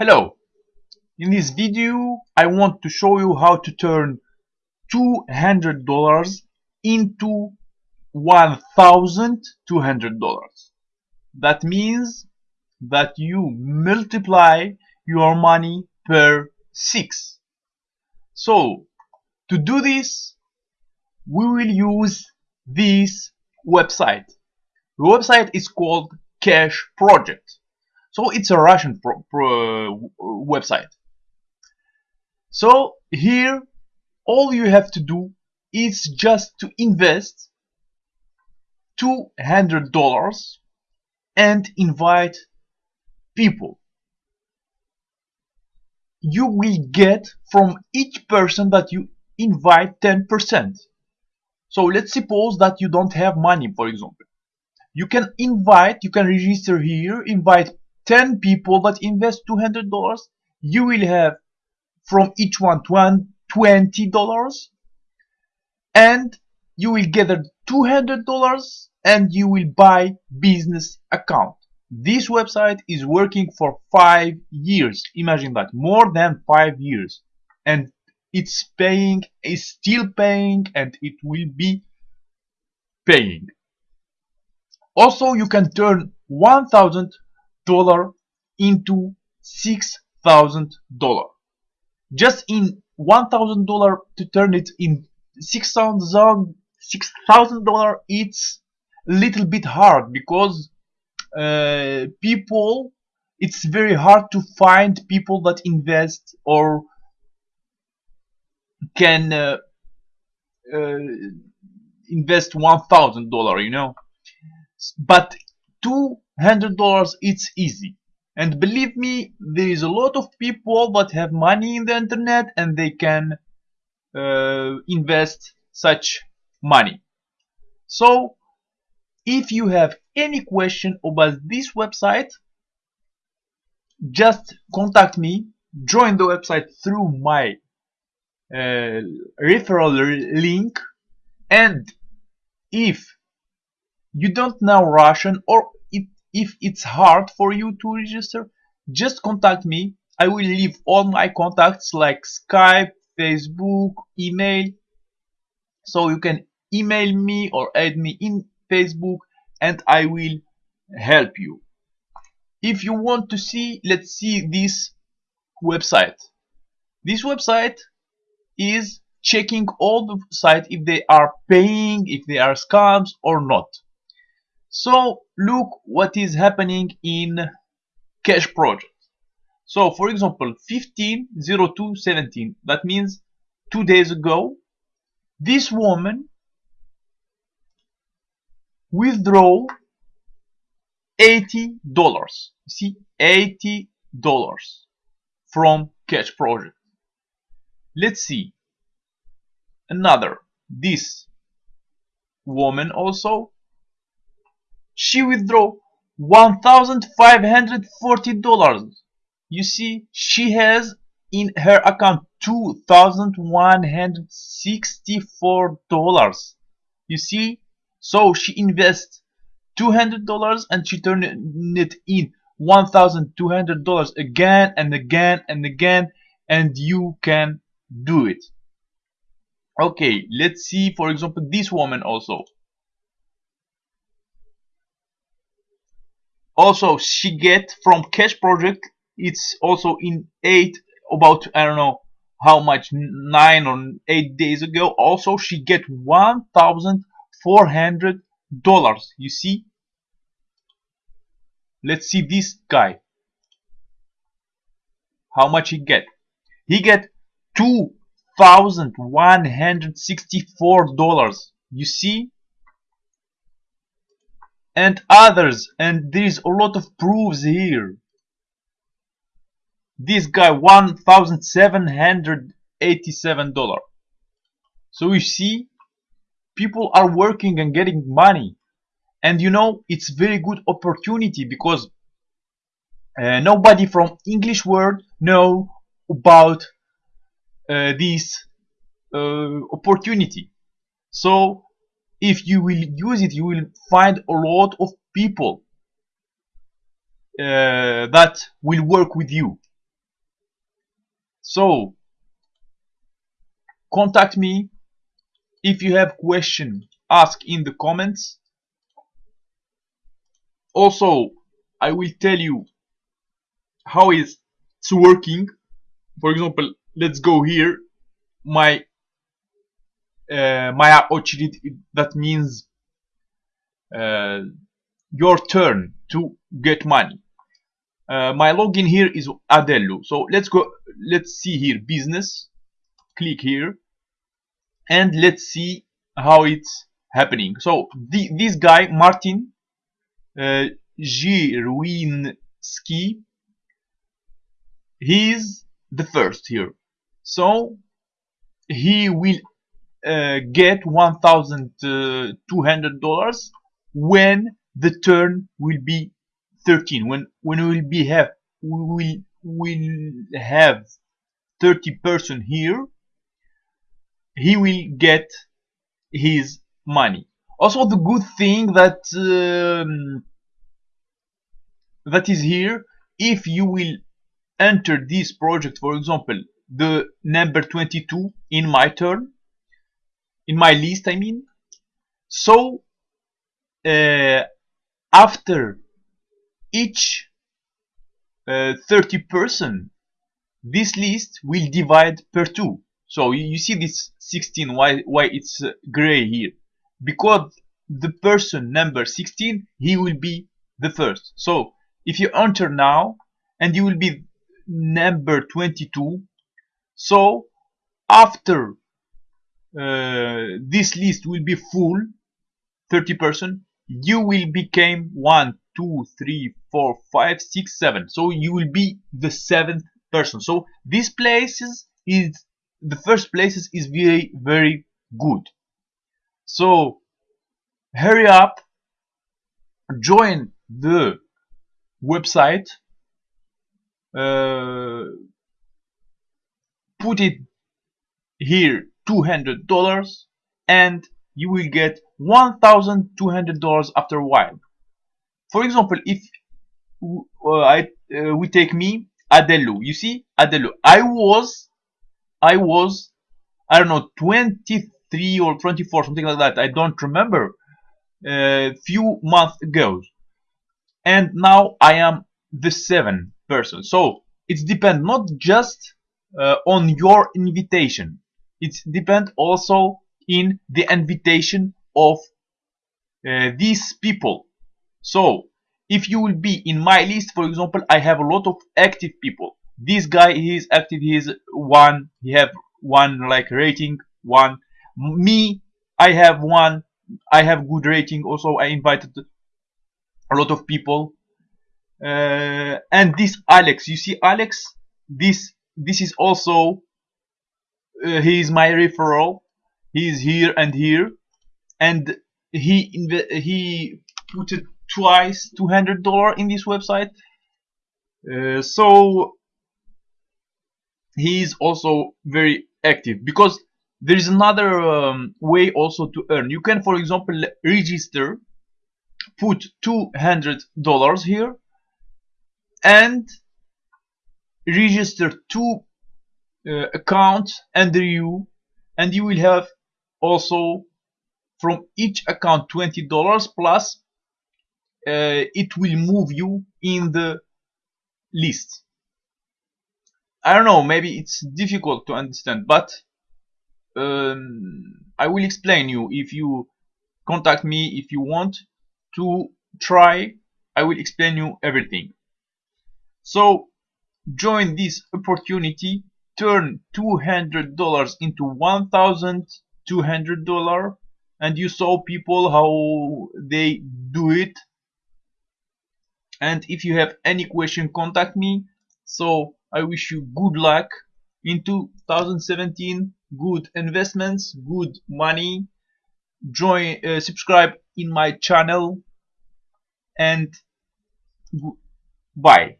Hello! In this video I want to show you how to turn $200 into $1,200. That means that you multiply your money per 6. So to do this we will use this website. The website is called Cash Project. So it's a Russian pro pro website. So here all you have to do is just to invest $200 and invite people. You will get from each person that you invite 10%. So let's suppose that you don't have money, for example. You can invite, you can register here, invite 10 people that invest $200. You will have from each one $20 and you will gather $200 and you will buy business account. This website is working for five years. Imagine that, more than five years. And it's paying, is still paying, and it will be paying. Also, you can turn $1,000 into $6,000. Just in $1,000 to turn it in $6,000, $6,000 it's a little bit hard because uh, people, it's very hard to find people that invest or can uh, uh, invest one thousand dollar you know but two hundred dollars it's easy. And believe me there is a lot of people that have money in the internet and they can uh, invest such money. So if you have any question about this website just contact me join the website through my uh, referral link. And if you don't know Russian or if, it's hard for you to register just contact me. I will leave all my contacts like Skype Facebook email. So you can email me or add me in Facebook and I will help you. If you want to see let's see this website. This website is checking all the sites if they are paying, if they are scams or not. So look what is happening in Cash Project. So for example 150217 that means two days ago this woman withdraw 80 dollars. See 80 dollars from Cash Project. Let's see. Another this woman also she withdraw $1,540 you see she has in her account $2,164 you see so she invests $200 and she turned it in $1,200 again and again and again and you can do it. Okay let's see for example this woman also also she get from cash project it's also in eight about i don't know how much nine or eight days ago also she get one thousand four hundred dollars you see? Let's see this guy. How much he get? He get two thousand one hundred sixty four dollars you see and others and there is a lot of proofs here. This guy one thousand seven hundred eighty seven dollar. So you see people are working and getting money. And you know it's very good opportunity because uh, nobody from English world know about uh, this uh, opportunity. So if you will use it you will find a lot of people uh, that will work with you. So contact me if you have question ask in the comments. Also I will tell you how it's working. For example let's go here. My uh, Maya Ochilid, that means uh, your turn to get money. Uh, my login here is Adello. So let's go, let's see here, business. Click here and let's see how it's happening. So the, this guy, Martin uh, he's the first here. So he will uh, get $1,200 when the turn will be 13 when when we will be have we will have 30 person here he will get his money. Also the good thing that um, that is here if you will enter this project for example the number 22 in my turn in my list I mean. So uh, after each uh, 30 person this list will divide per 2 so you, see this 16 why why it's uh, gray here. Because the person number 16 he will be the first. So if you enter now and you will be number 22 so after uh, this list will be full 30 person you will become 1 2 3 4 5 6 7 so you will be the seventh person. So this places is the first places is very very good. So hurry up join the website uh, put it here $200 and you will get $1,200 after a while. For example, if uh, I, uh, we take me, Adello, you see, Adello, I was, I was, I don't know, 23 or 24, something like that, I don't remember, a uh, few months ago. And now I am the seven person. So, it depends not just uh, on your invitation, it depends also in the invitation of uh, these people. So if you will be in my list, for example, I have a lot of active people. This guy he is active, he is one, he have one like rating, one. Me, I have one, I have good rating. Also, I invited a lot of people. Uh, and this Alex, you see Alex, this this is also uh, he is my referral. He is here and here. And he he put it twice $200 in this website. Uh, so he is also very active because there is another um, way also to earn. You can for example register put $200 here and register two uh, accounts under you and you will have also from each account $20 plus uh, it will move you in the list. I don't know maybe it's difficult to understand but um, I will explain you. If you contact me if you want to try I will explain you everything. So join this opportunity turn $200 into $1,200 and you saw people how they do it. And if you have any question contact me. So I wish you good luck in 2017 good investments good money. Join uh, subscribe in my channel. And bye